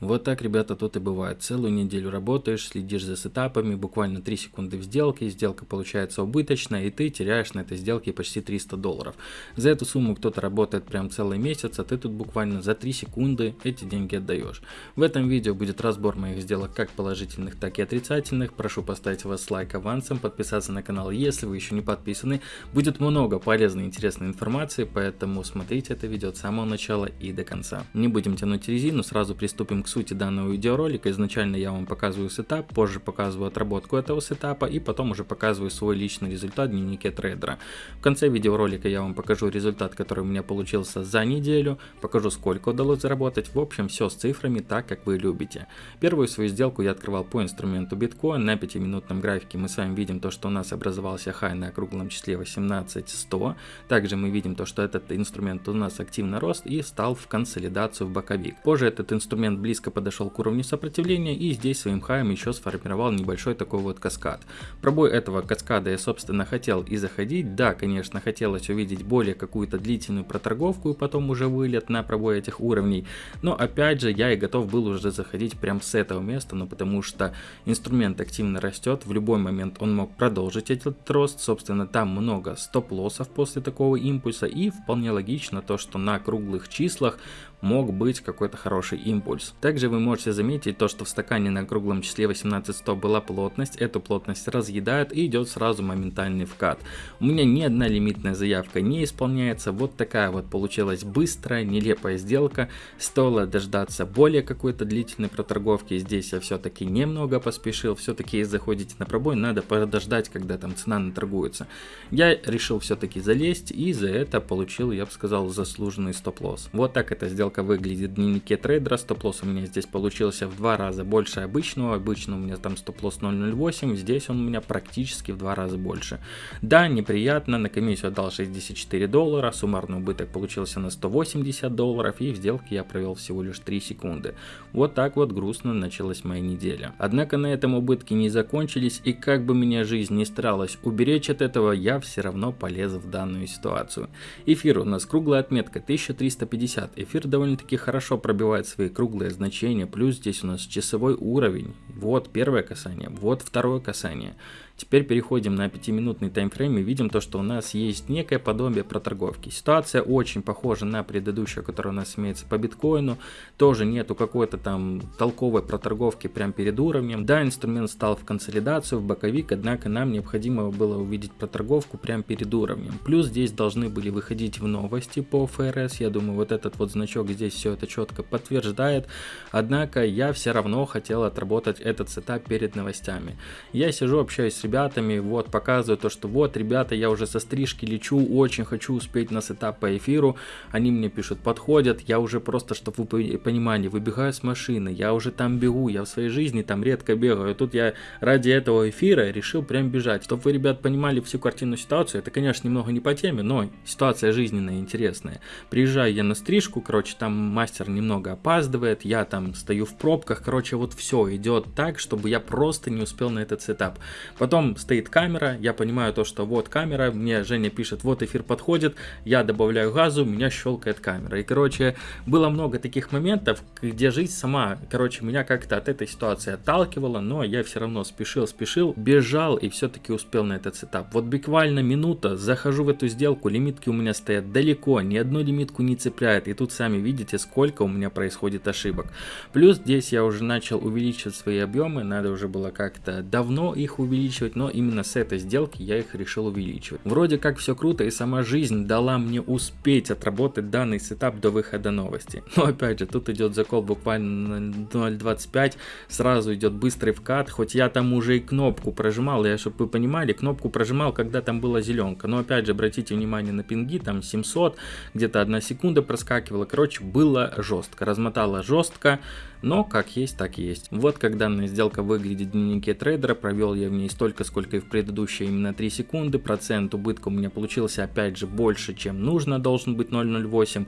Вот так, ребята, тут и бывает. Целую неделю работаешь, следишь за сетапами, буквально 3 секунды в сделке, сделка получается убыточная, и ты теряешь на этой сделке почти 300 долларов. За эту сумму кто-то работает прям целый месяц, а ты тут буквально за 3 секунды эти деньги отдаешь. В этом видео будет разбор моих сделок как положительных, так и отрицательных. Прошу поставить вас лайк авансом, подписаться на канал, если вы еще не подписаны. Будет много полезной и интересной информации, поэтому смотрите это видео от самого начала и до конца. Не будем тянуть резину, сразу приступим к сути данного видеоролика. Изначально я вам показываю сетап, позже показываю отработку этого сетапа и потом уже показываю свой личный результат в дневнике трейдера. В конце видеоролика я вам покажу результат, который у меня получился за неделю, покажу сколько удалось заработать, в общем все с цифрами так, как вы любите. Первую свою сделку я открывал по инструменту биткоин, на 5-минутном графике мы с вами видим то, что у нас образовался хай на круглом числе 18100, также мы видим то, что этот инструмент у нас активно рос и стал в консолидацию в боковик. Позже этот инструмент близко близко подошел к уровню сопротивления и здесь своим хаем еще сформировал небольшой такой вот каскад. Пробой этого каскада я собственно хотел и заходить. Да, конечно, хотелось увидеть более какую-то длительную проторговку и потом уже вылет на пробой этих уровней. Но опять же я и готов был уже заходить прям с этого места, ну потому что инструмент активно растет, в любой момент он мог продолжить этот рост. Собственно там много стоп-лоссов после такого импульса и вполне логично то, что на круглых числах мог быть какой-то хороший импульс. Также вы можете заметить то, что в стакане на круглом числе 18100 была плотность, эту плотность разъедает и идет сразу моментальный вкат. У меня ни одна лимитная заявка не исполняется, вот такая вот получилась быстрая, нелепая сделка, стоило дождаться более какой-то длительной проторговки, здесь я все-таки немного поспешил, все-таки заходите на пробой, надо подождать, когда там цена наторгуется. Я решил все-таки залезть и за это получил, я бы сказал, заслуженный стоп-лосс. Вот так это сделка сделка выглядит в дневнике трейдера. Стоп-лосс у меня здесь получился в два раза больше обычного. Обычно у меня там стоп-лосс 0.08, здесь он у меня практически в два раза больше. Да, неприятно, на комиссию отдал 64 доллара, суммарный убыток получился на 180 долларов и в сделке я провел всего лишь 3 секунды. Вот так вот грустно началась моя неделя. Однако на этом убытки не закончились и как бы меня жизнь не старалась уберечь от этого, я все равно полез в данную ситуацию. Эфир у нас круглая отметка 1350, эфир довольно довольно-таки хорошо пробивает свои круглые значения, плюс здесь у нас часовой уровень, вот первое касание, вот второе касание. Теперь переходим на 5-минутный таймфрейм и видим то, что у нас есть некое подобие проторговки. Ситуация очень похожа на предыдущую, которая у нас имеется по биткоину. Тоже нету какой-то там толковой проторговки прямо перед уровнем. Да, инструмент стал в консолидацию, в боковик, однако нам необходимо было увидеть проторговку прямо перед уровнем. Плюс здесь должны были выходить в новости по ФРС. Я думаю, вот этот вот значок здесь все это четко подтверждает. Однако я все равно хотел отработать этот сетап перед новостями. Я сижу, общаюсь с ребятами, вот, показываю то, что вот, ребята, я уже со стрижки лечу, очень хочу успеть на сетап по эфиру, они мне пишут, подходят, я уже просто, чтобы вы понимали, выбегаю с машины, я уже там бегу, я в своей жизни там редко бегаю, тут я ради этого эфира решил прям бежать, чтобы вы, ребят, понимали всю картину ситуацию, это, конечно, немного не по теме, но ситуация жизненная, интересная. Приезжаю я на стрижку, короче, там мастер немного опаздывает, я там стою в пробках, короче, вот все идет так, чтобы я просто не успел на этот сетап. Потом Потом стоит камера, я понимаю то, что вот камера, мне Женя пишет, вот эфир подходит, я добавляю газу, меня щелкает камера. И, короче, было много таких моментов, где жизнь сама, короче, меня как-то от этой ситуации отталкивала, но я все равно спешил, спешил, бежал и все-таки успел на этот сетап. Вот буквально минута, захожу в эту сделку, лимитки у меня стоят далеко, ни одну лимитку не цепляет, и тут сами видите, сколько у меня происходит ошибок. Плюс здесь я уже начал увеличивать свои объемы, надо уже было как-то давно их увеличивать, увеличивать, но именно с этой сделки я их решил увеличивать. Вроде как все круто и сама жизнь дала мне успеть отработать данный сетап до выхода новости. Но опять же, тут идет закол буквально на 0.25, сразу идет быстрый вкат, хоть я там уже и кнопку прожимал, я, чтобы вы понимали, кнопку прожимал, когда там была зеленка. Но опять же, обратите внимание на пинги, там 700, где-то одна секунда проскакивала, короче, было жестко, размотало жестко, но как есть, так есть. Вот как данная сделка выглядит в дневнике трейдера, провел я в ней столько, сколько и в предыдущей, именно 3 секунды, процент убытка у меня получился опять же больше, чем нужно, должен быть 0.08.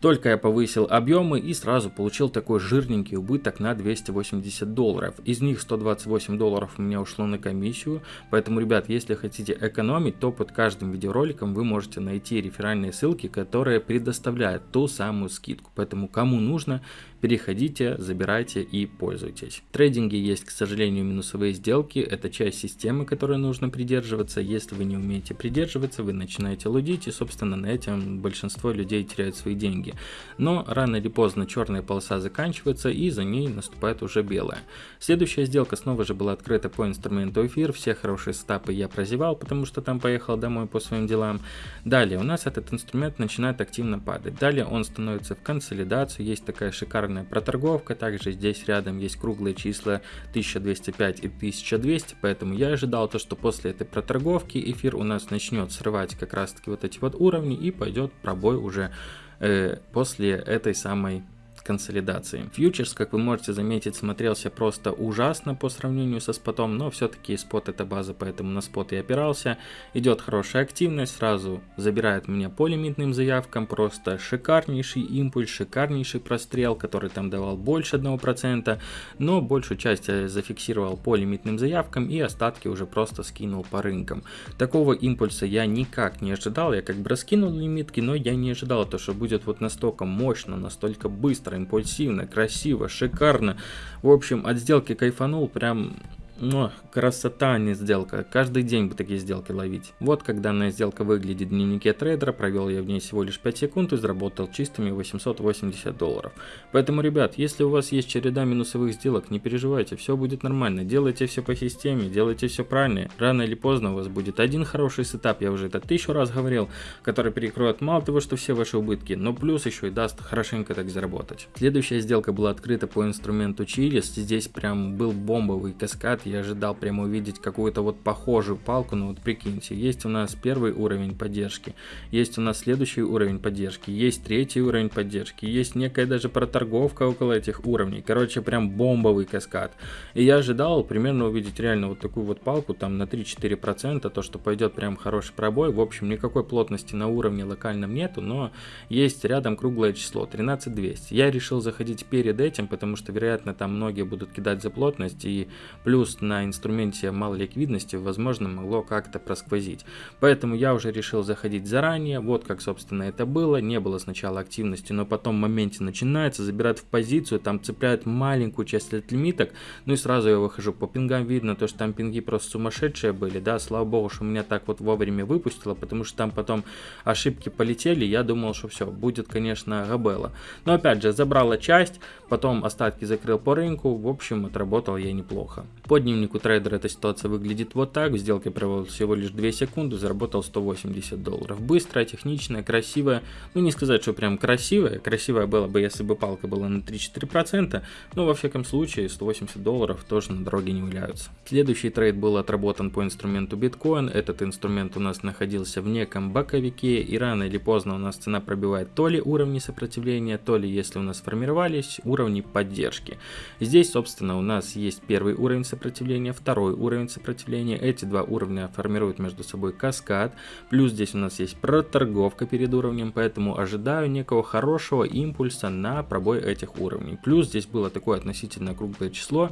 Только я повысил объемы и сразу получил такой жирненький убыток на 280 долларов. Из них 128 долларов у меня ушло на комиссию. Поэтому, ребят, если хотите экономить, то под каждым видеороликом вы можете найти реферальные ссылки, которые предоставляют ту самую скидку. Поэтому, кому нужно, переходите, забирайте и пользуйтесь. В трейдинге есть, к сожалению, минусовые сделки, это часть системы, которой нужно придерживаться. Если вы не умеете придерживаться, вы начинаете лудить, и, собственно, на этом большинство людей теряют свои деньги. Но рано или поздно черная полоса заканчивается, и за ней наступает уже белая. Следующая сделка снова же была открыта по инструменту эфир, все хорошие стапы я прозевал, потому что там поехал домой по своим делам. Далее у нас этот инструмент начинает активно падать. Далее он становится в консолидацию, есть такая шикарная проторговка, также здесь рядом есть круглые числа 1205 и 1200, поэтому я ожидал то, что после этой проторговки эфир у нас начнет срывать как раз таки вот эти вот уровни и пойдет пробой уже э, после этой самой консолидации. Фьючерс, как вы можете заметить, смотрелся просто ужасно по сравнению со спотом, но все-таки спот это база, поэтому на спот и опирался. Идет хорошая активность, сразу забирает меня по лимитным заявкам, просто шикарнейший импульс, шикарнейший прострел, который там давал больше 1%, но большую часть я зафиксировал по лимитным заявкам и остатки уже просто скинул по рынкам. Такого импульса я никак не ожидал, я как бы раскинул лимитки, но я не ожидал то, что будет вот настолько мощно, настолько быстро импульсивно, красиво, шикарно. В общем, от сделки кайфанул прям но красота, а не сделка. Каждый день бы такие сделки ловить. Вот как данная сделка выглядит в дневнике трейдера. Провел я в ней всего лишь 5 секунд и заработал чистыми 880 долларов. Поэтому, ребят, если у вас есть череда минусовых сделок, не переживайте, все будет нормально. Делайте все по системе, делайте все правильно. Рано или поздно у вас будет один хороший сетап, я уже это тысячу раз говорил, который перекроет мало того, что все ваши убытки, но плюс еще и даст хорошенько так заработать. Следующая сделка была открыта по инструменту Chiliz. Здесь прям был бомбовый каскад я ожидал прямо увидеть какую-то вот похожую палку, но вот прикиньте, есть у нас первый уровень поддержки, есть у нас следующий уровень поддержки, есть третий уровень поддержки, есть некая даже проторговка около этих уровней, короче, прям бомбовый каскад. И я ожидал примерно увидеть реально вот такую вот палку, там на 3-4%, то, что пойдет прям хороший пробой, в общем, никакой плотности на уровне локальном нету, но есть рядом круглое число, 13200. Я решил заходить перед этим, потому что, вероятно, там многие будут кидать за плотность, и плюс на инструменте малой ликвидности, возможно, могло как-то просквозить. Поэтому я уже решил заходить заранее, вот как, собственно, это было. Не было сначала активности, но потом в моменте начинается, забирает в позицию, там цепляют маленькую часть от лимиток, ну и сразу я выхожу. По пингам видно, то, что там пинги просто сумасшедшие были, да, слава богу, что меня так вот вовремя выпустило, потому что там потом ошибки полетели, я думал, что все, будет, конечно, габела. Но опять же, забрала часть, потом остатки закрыл по рынку, в общем, отработал я неплохо. Под дневнику трейдера эта ситуация выглядит вот так. В сделке провел всего лишь 2 секунды, заработал 180 долларов. Быстрая, техничная, красивая. Ну не сказать, что прям красивая. Красивая была бы, если бы палка была на 3-4%. Но во всяком случае 180 долларов тоже на дороге не валяются. Следующий трейд был отработан по инструменту биткоин. Этот инструмент у нас находился в неком боковике. И рано или поздно у нас цена пробивает то ли уровни сопротивления, то ли если у нас формировались уровни поддержки. Здесь собственно у нас есть первый уровень сопротивления сопротивления, второй уровень сопротивления. Эти два уровня формируют между собой каскад. Плюс здесь у нас есть проторговка перед уровнем, поэтому ожидаю некого хорошего импульса на пробой этих уровней. Плюс здесь было такое относительно круглое число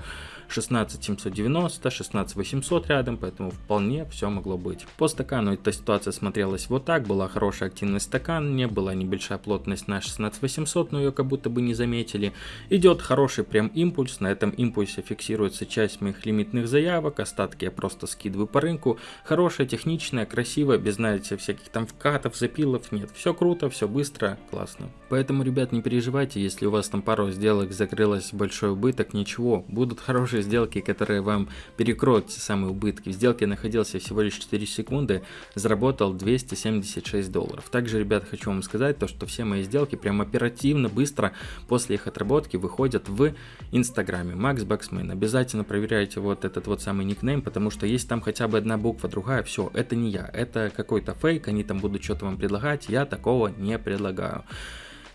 16790, 16800 рядом, поэтому вполне все могло быть. По стакану эта ситуация смотрелась вот так, была хорошая активность не была небольшая плотность на 16800, но ее как будто бы не заметили. Идет хороший прям импульс, на этом импульсе фиксируется часть моих лимитных заявок, остатки я просто скидываю по рынку. Хорошая, техничная, красивая, без, знаете, всяких там вкатов, запилов, нет. Все круто, все быстро, классно. Поэтому, ребят, не переживайте, если у вас там пару сделок закрылось большой убыток, ничего, будут хорошие сделки, которые вам перекроют самые убытки. В сделке находился всего лишь 4 секунды, заработал 276 долларов. Также, ребят, хочу вам сказать то, что все мои сделки прям оперативно, быстро после их отработки выходят в инстаграме. Макс Баксмен. Обязательно проверяйте вот этот вот самый никнейм, потому что есть там хотя бы одна буква, другая, все, это не я, это какой-то фейк, они там будут что-то вам предлагать, я такого не предлагаю.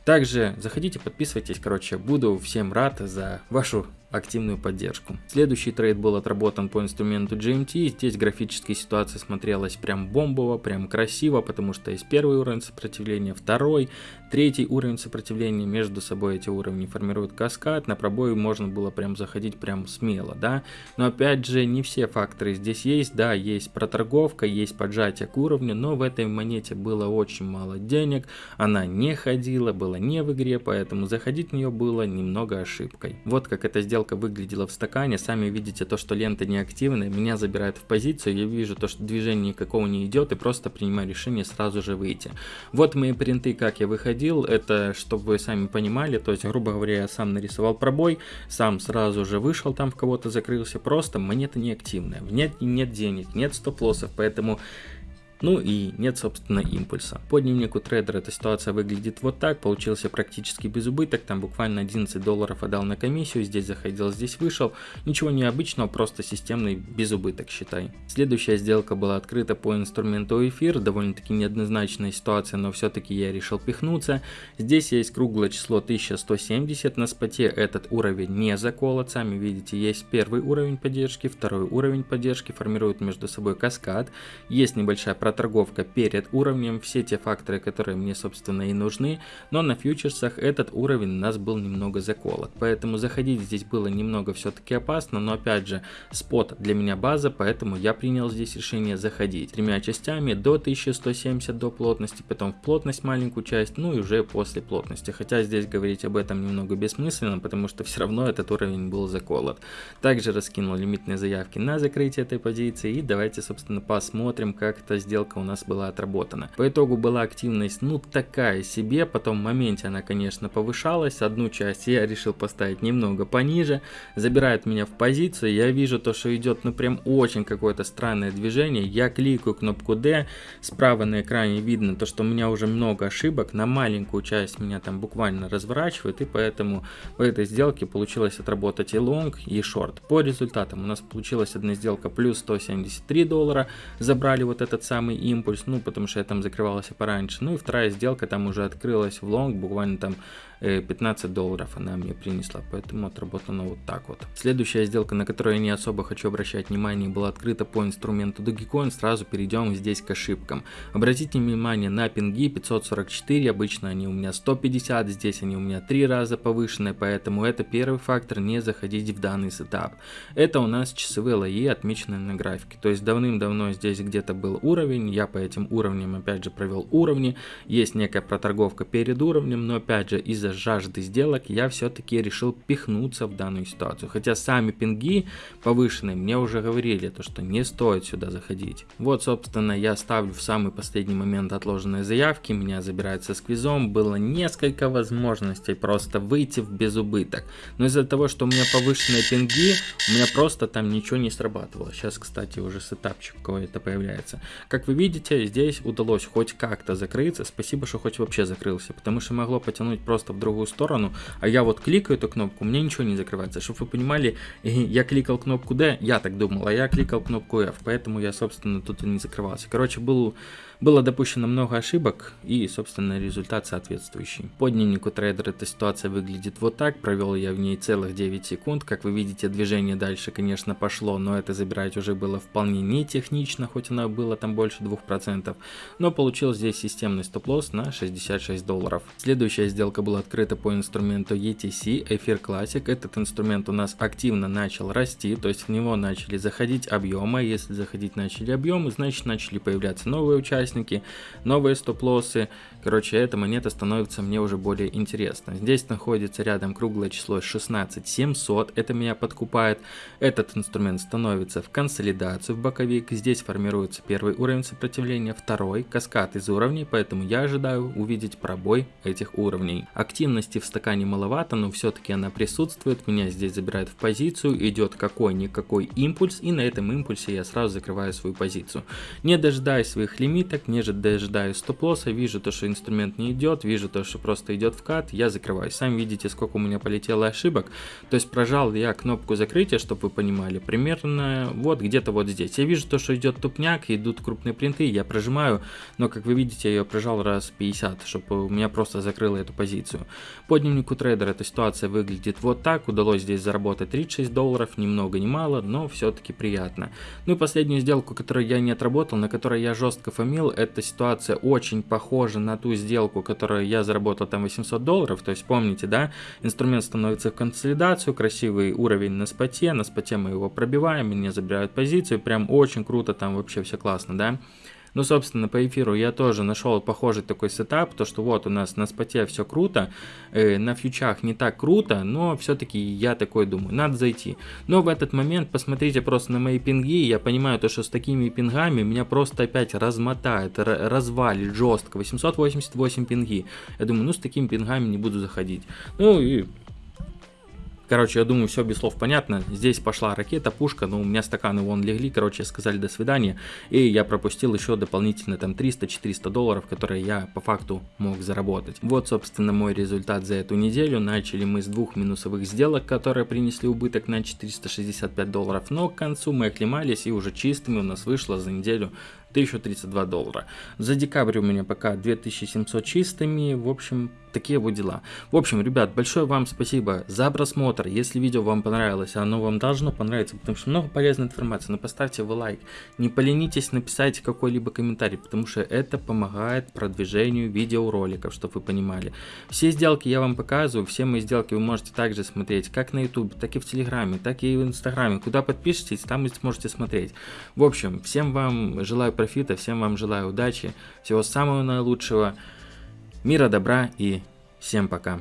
Также заходите, подписывайтесь, короче, буду всем рад за вашу активную поддержку. Следующий трейд был отработан по инструменту GMT. Здесь графическая ситуация смотрелась прям бомбово, прям красиво, потому что есть первый уровень сопротивления, второй, Третий уровень сопротивления между собой эти уровни формируют каскад, на пробой можно было прям заходить прям смело, да. Но опять же, не все факторы здесь есть, да, есть проторговка, есть поджатие к уровню, но в этой монете было очень мало денег, она не ходила, была не в игре, поэтому заходить в нее было немного ошибкой. Вот как эта сделка выглядела в стакане, сами видите то, что лента неактивная, меня забирает в позицию, я вижу то, что движение никакого не идет и просто принимаю решение сразу же выйти. Вот мои принты, как я выходил, это чтобы вы сами понимали, то есть, грубо говоря, я сам нарисовал пробой, сам сразу же вышел там в кого-то закрылся, просто монета неактивная, нет, нет денег, нет стоп-лоссов, поэтому ну и нет, собственно, импульса. По дневнику трейдера эта ситуация выглядит вот так, получился практически без убыток, там буквально 11 долларов отдал на комиссию, здесь заходил, здесь вышел, ничего необычного, просто системный безубыток считай. Следующая сделка была открыта по инструменту эфир, довольно-таки неоднозначная ситуация, но все-таки я решил пихнуться. Здесь есть круглое число 1170, на споте этот уровень не заколот, сами видите, есть первый уровень поддержки, второй уровень поддержки, формируют между собой каскад, есть небольшая проторговка перед уровнем, все те факторы, которые мне собственно и нужны, но на фьючерсах этот уровень у нас был немного заколот, поэтому заходить здесь было немного все-таки опасно, но опять же спот для меня база, поэтому я принял здесь решение заходить тремя частями до 1170 до плотности, потом в плотность маленькую часть, ну и уже после плотности, хотя здесь говорить об этом немного бессмысленно, потому что все равно этот уровень был заколот. Также раскинул лимитные заявки на закрытие этой позиции и давайте собственно посмотрим как это сделать сделка у нас была отработана. По итогу была активность ну такая себе, потом в моменте она конечно повышалась, одну часть я решил поставить немного пониже, забирает меня в позицию, я вижу то, что идет ну прям очень какое-то странное движение, я кликаю кнопку D, справа на экране видно то, что у меня уже много ошибок, на маленькую часть меня там буквально разворачивает, и поэтому в этой сделке получилось отработать и лонг, и шорт. По результатам у нас получилась одна сделка плюс 173 доллара, забрали вот этот самый самый импульс, ну, потому что я там закрывался пораньше. Ну и вторая сделка там уже открылась в лонг, буквально там 15 э, долларов она мне принесла, поэтому отработано вот так вот. Следующая сделка, на которую я не особо хочу обращать внимание, была открыта по инструменту Dogecoin, сразу перейдем здесь к ошибкам. Обратите внимание на пинги 544, обычно они у меня 150, здесь они у меня 3 раза повышенные, поэтому это первый фактор, не заходить в данный сетап. Это у нас часовые лои, отмеченные на графике, то есть давным-давно здесь где-то был уровень, я по этим уровням опять же провел уровни, есть некая проторговка перед уровнем, но опять же из-за жажды сделок я все-таки решил пихнуться в данную ситуацию. Хотя сами пинги повышенные мне уже говорили, то что не стоит сюда заходить. Вот собственно я ставлю в самый последний момент отложенные заявки, меня забирают со сквизом, было несколько возможностей просто выйти в безубыток. Но из-за того, что у меня повышенные пинги, у меня просто там ничего не срабатывало. Сейчас, кстати, уже сетапчик какой-то появляется. Как вы видите, здесь удалось хоть как-то закрыться. Спасибо, что хоть вообще закрылся, потому что могло потянуть просто в другую сторону, а я вот кликаю эту кнопку, меня ничего не закрывается. Чтобы вы понимали, я кликал кнопку D, я так думал, а я кликал кнопку F, поэтому я, собственно, тут и не закрывался. Короче, был было допущено много ошибок и, собственно, результат соответствующий. По дневнику трейдера эта ситуация выглядит вот так, провел я в ней целых 9 секунд. Как вы видите, движение дальше, конечно, пошло, но это забирать уже было вполне не технично, хоть оно было там больше 2%, но получил здесь системный стоп-лосс на 66 долларов. Следующая сделка была открыта по инструменту ETC Эфир Classic. Этот инструмент у нас активно начал расти, то есть в него начали заходить объемы. Если заходить начали объемы, значит начали появляться новые участники участники, новые стоп-лоссы. Короче, эта монета становится мне уже более интересна. Здесь находится рядом круглое число 16700, это меня подкупает. Этот инструмент становится в консолидацию в боковик, здесь формируется первый уровень сопротивления, второй, каскад из уровней, поэтому я ожидаю увидеть пробой этих уровней. Активности в стакане маловато, но все-таки она присутствует, меня здесь забирают в позицию, идет какой-никакой импульс, и на этом импульсе я сразу закрываю свою позицию. Не дожидаясь своих лимитов, так ниже дожидаюсь стоп-лосса, вижу то, что инструмент не идет, вижу то, что просто идет в кат, я закрываю. Сами видите, сколько у меня полетело ошибок. То есть прожал я кнопку закрытия, чтобы вы понимали, примерно вот где-то вот здесь. Я вижу то, что идет тупняк, идут крупные принты, я прожимаю, но как вы видите, я ее прожал раз 50, чтобы у меня просто закрыло эту позицию. По дневнику трейдера эта ситуация выглядит вот так, удалось здесь заработать 36 долларов, ни много ни мало, но все-таки приятно. Ну и последнюю сделку, которую я не отработал, на которой я жестко фамил, эта ситуация очень похожа на ту сделку, которую я заработал там 800 долларов, то есть помните, да, инструмент становится в консолидацию, красивый уровень на споте, на споте мы его пробиваем, мне забирают позицию, прям очень круто, там вообще все классно, да. Ну, собственно, по эфиру я тоже нашел похожий такой сетап, то что вот у нас на споте все круто, э, на фьючах не так круто, но все-таки я такой думаю, надо зайти. Но в этот момент посмотрите просто на мои пинги, я понимаю то, что с такими пингами меня просто опять размотает, развалит жестко, 888 пинги. Я думаю, ну с такими пингами не буду заходить. Ну и Короче, я думаю, все без слов понятно. Здесь пошла ракета, пушка, но у меня стаканы вон легли, короче, сказали до свидания. И я пропустил еще дополнительно там 300-400 долларов, которые я по факту мог заработать. Вот, собственно, мой результат за эту неделю. Начали мы с двух минусовых сделок, которые принесли убыток на 465 долларов, но к концу мы оклемались и уже чистыми у нас вышло за неделю 1032 доллара. За декабрь у меня пока 2700 чистыми, в общем, такие вот дела. В общем, ребят, большое вам спасибо за просмотр. Если видео вам понравилось, оно вам должно понравиться, потому что много полезной информации, но поставьте вы лайк. Не поленитесь написать какой-либо комментарий, потому что это помогает продвижению видеороликов, чтобы вы понимали. Все сделки я вам показываю, все мои сделки вы можете также смотреть, как на YouTube, так и в Телеграме, так и в Инстаграме. Куда подпишитесь, там вы сможете смотреть. В общем, всем вам желаю профита, всем вам желаю удачи, всего самого наилучшего, мира, добра и всем пока.